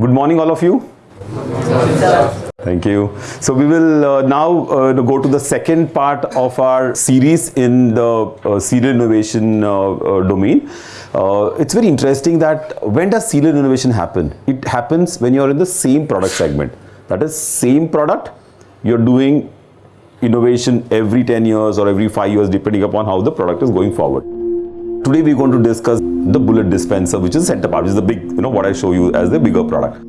Good morning, all of you. Thank you. So we will uh, now uh, go to the second part of our series in the uh, serial innovation uh, uh, domain. Uh, it's very interesting that when does serial innovation happen? It happens when you're in the same product segment. That is same product, you're doing innovation every 10 years or every 5 years depending upon how the product is going forward. Today we're going to discuss the bullet dispenser which is center part, which is the big, you know, what I show you as the bigger product.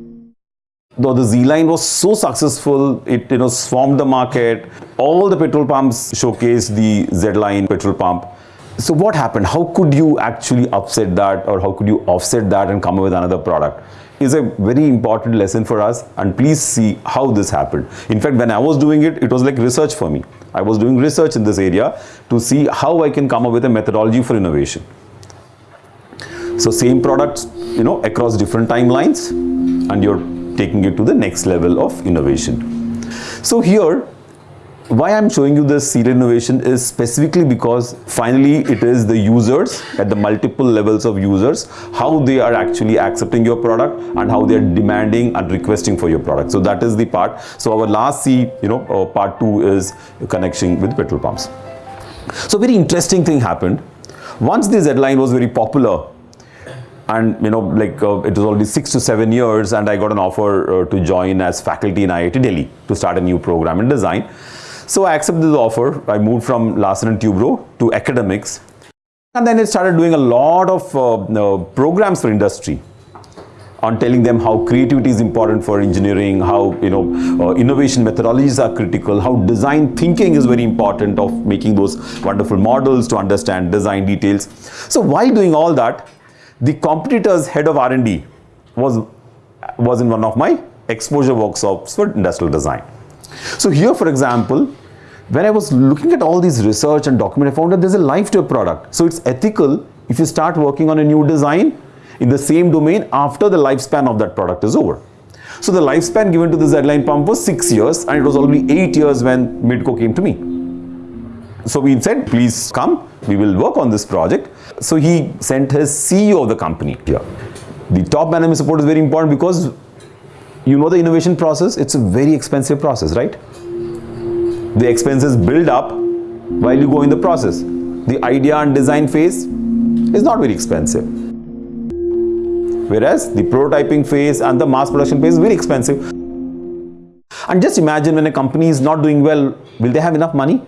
Though the Z-line was so successful, it you know swarmed the market. All the petrol pumps showcased the Z-line petrol pump. So what happened? How could you actually upset that or how could you offset that and come up with another product? Is a very important lesson for us and please see how this happened. In fact, when I was doing it, it was like research for me. I was doing research in this area to see how I can come up with a methodology for innovation. So same products, you know, across different timelines and you're taking it to the next level of innovation. So here, why I'm showing you this serial innovation is specifically because finally it is the users at the multiple levels of users, how they are actually accepting your product and how they are demanding and requesting for your product. So that is the part. So our last C, you know, uh, part two is connection with petrol pumps. So very interesting thing happened. Once this Z-line was very popular, and you know like uh, it was already six to seven years and I got an offer uh, to join as faculty in IIT Delhi to start a new program in design. So I accepted the offer. I moved from Larsen and Toubro to academics and then I started doing a lot of uh, programs for industry on telling them how creativity is important for engineering, how you know uh, innovation methodologies are critical, how design thinking is very important of making those wonderful models to understand design details. So while doing all that, the competitor's head of R&D was, was in one of my exposure workshops for industrial design. So here, for example, when I was looking at all these research and document, I found that there's a life to a product. So it's ethical if you start working on a new design in the same domain after the lifespan of that product is over. So the lifespan given to the Z-line pump was six years and it was only eight years when Midco came to me. So we said, please come, we will work on this project. So he sent his CEO of the company here. The top management support is very important because you know the innovation process, it's a very expensive process, right? The expenses build up while you go in the process. The idea and design phase is not very expensive. Whereas the prototyping phase and the mass production phase is very expensive. And just imagine when a company is not doing well, will they have enough money?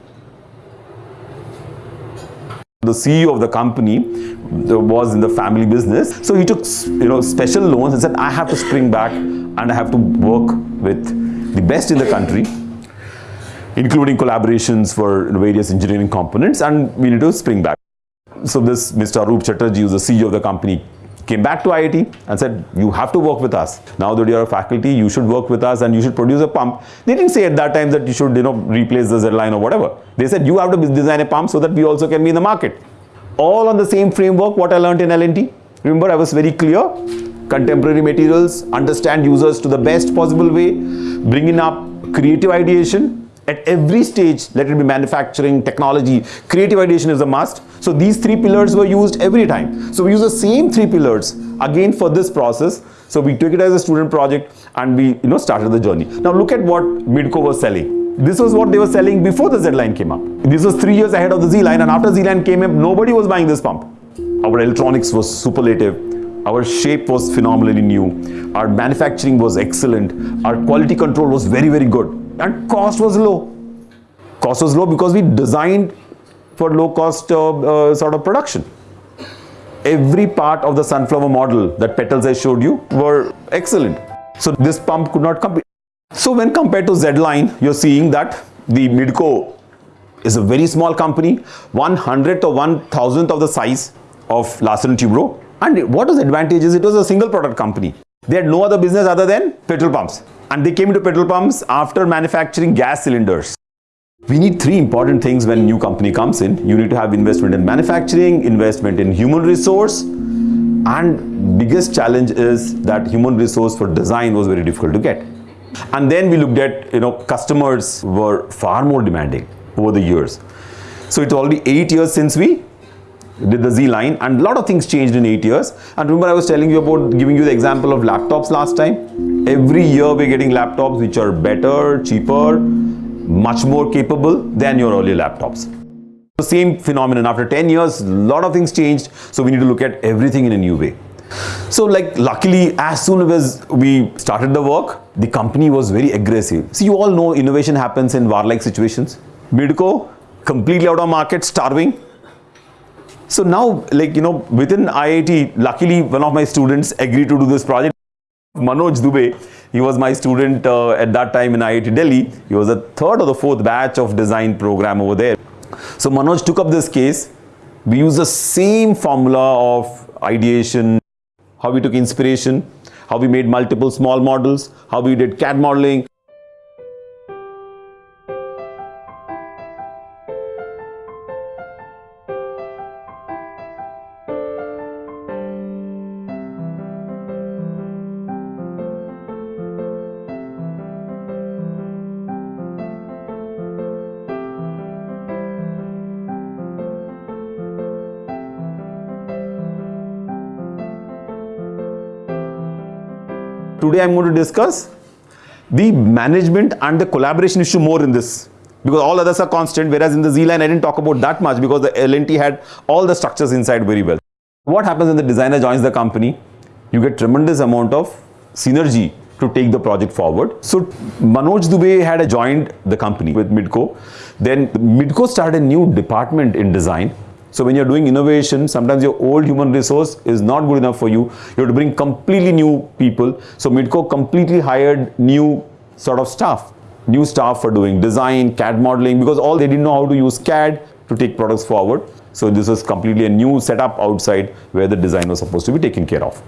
The CEO of the company was in the family business. So he took you know special loans and said, I have to spring back and I have to work with the best in the country, including collaborations for various engineering components and we need to spring back. So this Mr. Arup Chatterjee, who's the CEO of the company, came back to IIT and said, you have to work with us. Now that you're a faculty, you should work with us and you should produce a pump. They didn't say at that time that you should, you know, replace the Z-line or whatever. They said, you have to design a pump so that we also can be in the market. All on the same framework, what I learned in L&T. Remember, I was very clear. Contemporary materials, understand users to the best possible way, bringing up creative ideation, at every stage let it be manufacturing technology creative ideation is a must so these three pillars were used every time. So we use the same three pillars again for this process. So we took it as a student project and we you know started the journey. Now look at what midco was selling. This was what they were selling before the z-line came up. This was three years ahead of the z-line and after z-line came up nobody was buying this pump. Our electronics was superlative. Our shape was phenomenally new. Our manufacturing was excellent. Our quality control was very very good. And cost was low. Cost was low because we designed for low cost uh, uh, sort of production. Every part of the sunflower model that petals I showed you were excellent. So this pump could not compete. So when compared to Z-Line, you're seeing that the Midco is a very small company, one hundredth or one thousandth of the size of Larsen & Toubro. And what was the advantage is it was a single product company. They had no other business other than petrol pumps and they came into petrol pumps after manufacturing gas cylinders. We need three important things when a new company comes in. You need to have investment in manufacturing, investment in human resource, and biggest challenge is that human resource for design was very difficult to get. And then we looked at, you know, customers were far more demanding over the years. So it's already eight years since we did the Z line, and a lot of things changed in eight years. And remember, I was telling you about giving you the example of laptops last time. Every year, we're getting laptops which are better, cheaper, much more capable than your earlier laptops. The same phenomenon after 10 years, a lot of things changed. So we need to look at everything in a new way. So like luckily as soon as we started the work, the company was very aggressive. See you all know innovation happens in war-like situations. Midco, completely out of market, starving. So now like you know within IIT, luckily one of my students agreed to do this project. Manoj Dubey, he was my student uh, at that time in IIT Delhi. He was the third or the fourth batch of design program over there. So Manoj took up this case. We used the same formula of ideation, how we took inspiration, how we made multiple small models, how we did CAD modeling. Today I'm going to discuss the management and the collaboration issue more in this because all others are constant whereas in the Z line I didn't talk about that much because the LNT had all the structures inside very well. What happens when the designer joins the company? You get tremendous amount of synergy to take the project forward. So Manoj Dubey had joined the company with Midco. Then Midco started a new department in design so when you're doing innovation, sometimes your old human resource is not good enough for you. You have to bring completely new people. So Midco completely hired new sort of staff, new staff for doing design, CAD modeling, because all they didn't know how to use CAD to take products forward. So this was completely a new setup outside where the design was supposed to be taken care of.